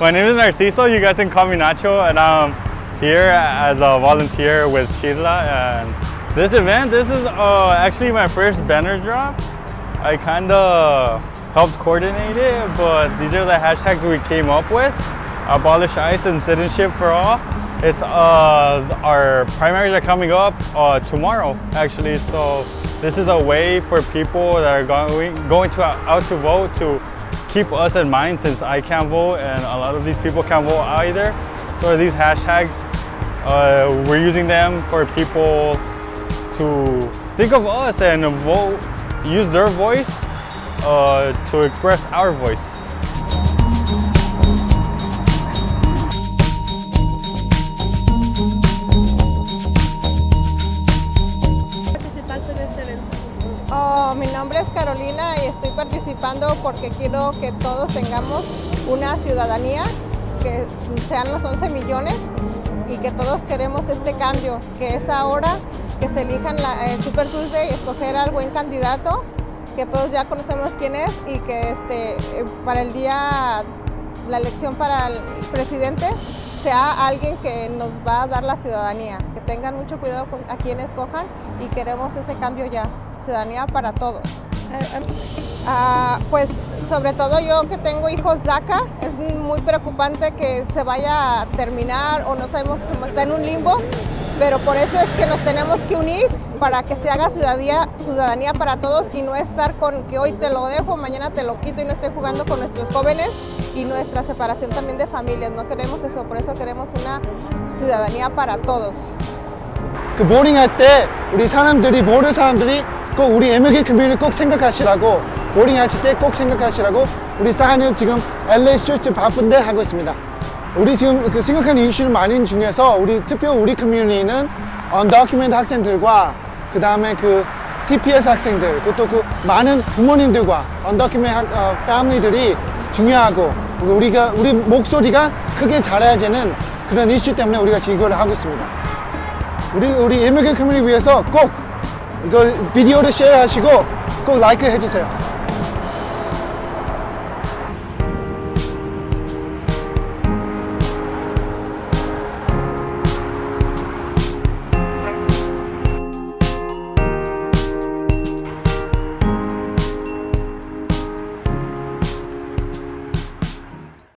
My name is Narciso. You guys can call me Nacho, and I'm here as a volunteer with Sheila. And this event, this is uh, actually my first banner drop. I kind of helped coordinate it, but these are the hashtags we came up with. Abolish ICE and citizenship for all. It's uh, our primaries are coming up uh, tomorrow, actually. So this is a way for people that are going going to out to vote to keep us in mind since I can't vote and a lot of these people can't vote either. So these hashtags, uh, we're using them for people to think of us and vote, use their voice uh, to express our voice. Oh, mi nombre es Carolina y estoy participando porque quiero que todos tengamos una ciudadanía, que sean los 11 millones y que todos queremos este cambio, que es ahora que se elijan la, el Super Tuesday y escoger al buen candidato, que todos ya conocemos quién es y que este, eh, para el día, la elección para el presidente sea alguien que nos va a dar la ciudadanía, que tengan mucho cuidado con a quien escojan y queremos ese cambio ya, ciudadanía para todos. Ah, pues sobre todo yo que tengo hijos DACA, es muy preocupante que se vaya a terminar o no sabemos cómo está en un limbo, pero por eso es que nos tenemos que unir para que se haga ciudadanía, ciudadanía para todos y no estar con que hoy te lo dejo, mañana te lo quito y no esté jugando con nuestros jóvenes y nuestra separación también de familias. No queremos eso, por eso queremos una ciudadanía para todos. 그 모닝 할 때 우리 사람들이 모르는 사람들이 꼭 우리 MLK 커뮤니티 꼭 생각하시라고 모닝 하실 때 꼭 생각하시라고 우리 사안을 지금 LA 스트리트 바쁜데 하고 있습니다. 우리 지금 그 생각하는 이슈는 많은 중에서 우리 특히 우리 커뮤니티는 언더큐멘트 학생들과 그 다음에 그 TPS 학생들 그것도 그 많은 부모님들과 언더큐멘트 어, 패밀리들이 중요하고 그리고 우리가 우리 목소리가 크게 자라야 되는 그런 이슈 때문에 우리가 지금 이걸 하고 있습니다. 우리 우리 MLK 커뮤니티 위해서 꼭 이걸 비디오를 쉐어하시고 꼭 라이크 해주세요.